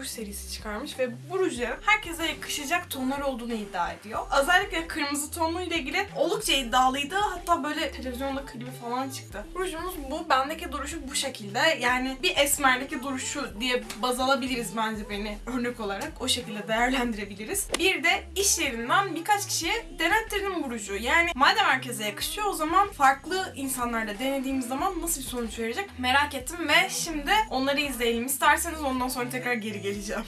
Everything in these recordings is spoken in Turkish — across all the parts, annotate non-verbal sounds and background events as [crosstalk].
ruj serisi çıkarmış ve bu rujların herkese yakışacak tonlar olduğunu iddia ediyor. Özellikle kırmızı tonlu ile ilgili oldukça iddialıydı. Hatta böyle televizyonda klibi falan çıktı. Rujumuz bu. Bendeki duruşu bu şekilde. Yani bir esmerdeki duruşu diye baz alabiliriz bence beni örnek olarak. O şekilde değerlendirebiliriz. Bir de iş yerinden birkaç kişiye denettirdim bu ruju. Yani madem herkese yakışıyor o zaman farklı insanlarla denediğimiz zaman nasıl bir sonuç verecek merak ettim ve şimdi onları izleyelim. İsterseniz ondan sonra tekrar geri geleceğim.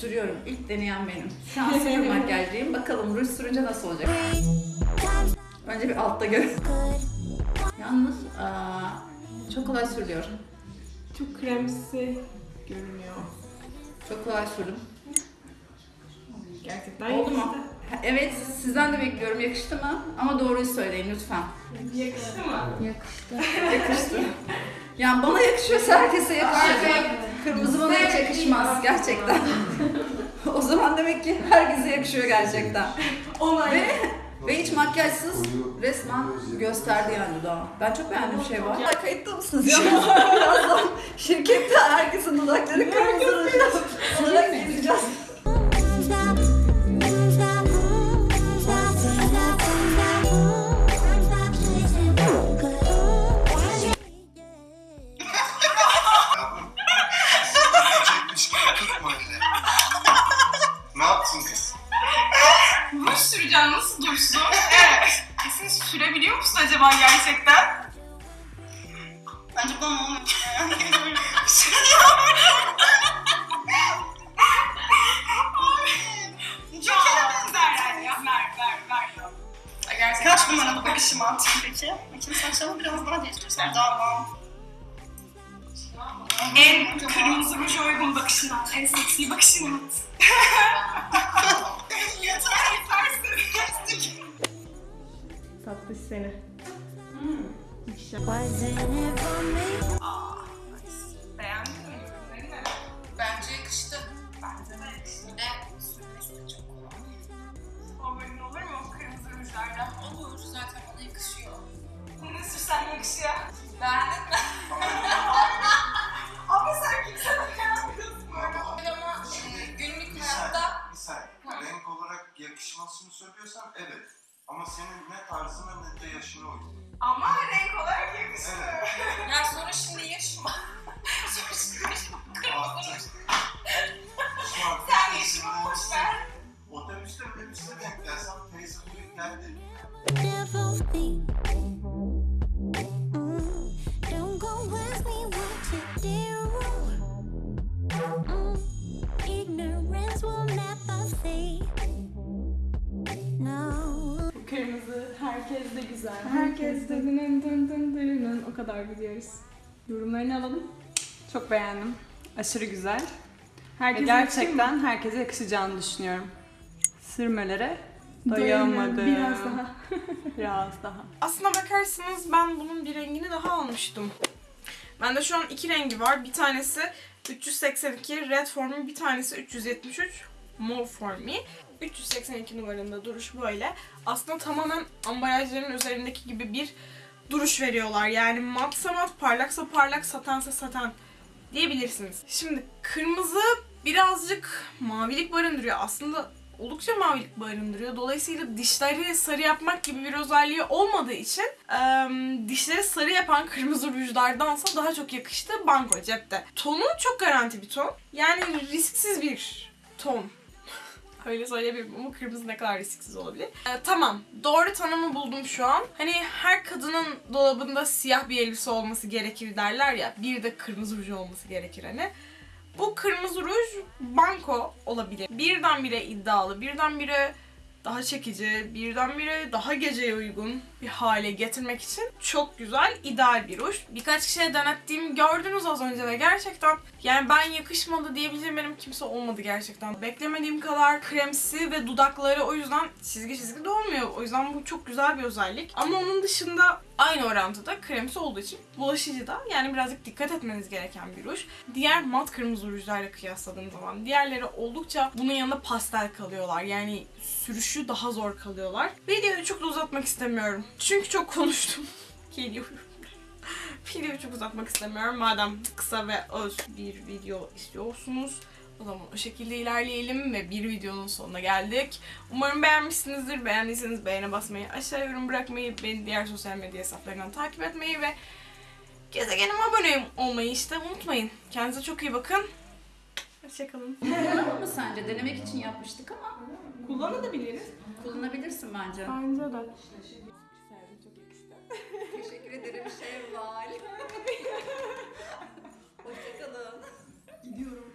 Sürüyorum. İlk deneyen benim. Şu an sıfır [laughs] makyajlıyım. Bakalım ruj sürünce nasıl olacak? Önce bir altta gör. Yalnız aa, çok kolay sürülüyor. Çok kremsi görünüyor. Çok kolay sürdüm. Gerçekten Oldu mu? Evet, sizden de bekliyorum. Yakıştı mı? Ama doğruyu söyleyin lütfen. Yakıştı mı? Yakıştı. Yakıştı. [laughs] Yani bana yakışıyorsa herkese yakışacak. Kırmızı bana hiç yakışmaz gerçekten. [laughs] o zaman demek ki herkese yakışıyor gerçekten. Olay. Ve, [laughs] ve hiç makyajsız resmen gösterdi yani dudağını. Ben çok beğendim bir şey var. Ya kayıtta mısınız [laughs] ya? Birazdan şirkette herkesin dudakları kırmızı. Onlara gideceğiz. Süreceğim nasıl dursun? Evet. Kesin sürebiliyor musun acaba gerçekten? Bence bana olmuyor. Ay, Gerçekten. Kaç numaralı bakışımı atayım peki? Bakayım saçlarımı biraz daha değiştirsem daha bağım. En kırmızı ruj uygun bakışını at. En seksi bakışını at. Beğendin mi? Ürünleri mi? Bence yakıştı. Bence de yakıştı. Bir de sürmesi olur mu kırmızı rujlardan? Olur zaten bana yakışıyor. Ne sürsen yakışıyor. Beğendin? Ama sen kimse beğenmiyorsun. Ama e, günlük. Renk olarak yakışmasını söylüyorsan evet. Ama senin ne tarzına ne de yaşına uygun. Ama renk olarak yakışıyor. Evet. ya sonra şimdi yaşıma. [laughs] sonra şimdi yaşıma. Kırmızı an Sen yaşını boş ver. Otobüste otobüste denk gelsem teyze buyur geldi. Herkes de güzel. Herkes de dının dın dın dının o kadar biliyoruz. Yorumlarını alalım. Çok beğendim. Aşırı güzel. Ve Herkes gerçekten herkese yakışacağını düşünüyorum. Sürmelere doyamadım. Biraz daha. [laughs] [laughs] Biraz daha. Aslına bakarsanız ben bunun bir rengini daha almıştım. Bende şu an iki rengi var. Bir tanesi 382 Red For Me, bir tanesi 373 Mauve For Me. 382 numarında duruş böyle. Aslında tamamen ambalajların üzerindeki gibi bir duruş veriyorlar. Yani matsa mat, parlaksa parlak, satense saten diyebilirsiniz. Şimdi kırmızı birazcık mavilik barındırıyor. Aslında oldukça mavilik barındırıyor. Dolayısıyla dişleri sarı yapmak gibi bir özelliği olmadığı için eee, dişleri sarı yapan kırmızı rujlardansa daha çok yakıştı Banko cepte. Tonu çok garanti bir ton. Yani risksiz bir ton. Öyle söyleyebilirim ama kırmızı ne kadar risksiz olabilir. Ee, tamam. Doğru tanımı buldum şu an. Hani her kadının dolabında siyah bir elbise olması gerekir derler ya. Bir de kırmızı ruj olması gerekir hani. Bu kırmızı ruj banko olabilir. Birdenbire iddialı, birdenbire daha çekici, birdenbire daha geceye uygun bir hale getirmek için çok güzel, ideal bir ruj. Birkaç kişiye denettiğimi gördünüz az önce ve gerçekten yani ben yakışmadı diyebileceğim benim kimse olmadı gerçekten. Beklemediğim kadar kremsi ve dudakları o yüzden çizgi çizgi de olmuyor. O yüzden bu çok güzel bir özellik. Ama onun dışında aynı orantıda kremsi olduğu için bulaşıcı da yani birazcık dikkat etmeniz gereken bir ruj. Diğer mat kırmızı rujlarla kıyasladığım zaman diğerleri oldukça bunun yanında pastel kalıyorlar. Yani sürüşü daha zor kalıyorlar. Videoyu çok da uzatmak istemiyorum. Çünkü çok konuştum. [laughs] Geliyorum. Videoyu çok uzatmak istemiyorum. Madem kısa ve öz bir video istiyorsunuz. O zaman o şekilde ilerleyelim ve bir videonun sonuna geldik. Umarım beğenmişsinizdir. Beğendiyseniz beğene basmayı, aşağı yorum bırakmayı, beni diğer sosyal medya hesaplarından takip etmeyi ve gezegenime abone olmayı işte unutmayın. Kendinize çok iyi bakın. Hoşçakalın. [laughs] Kullanalım mı sence? Denemek için yapmıştık ama Kullanabiliriz. kullanabilirsin bence. Bence de. Teşekkür ederim Şevval. [laughs] Hoşçakalın. Gidiyorum.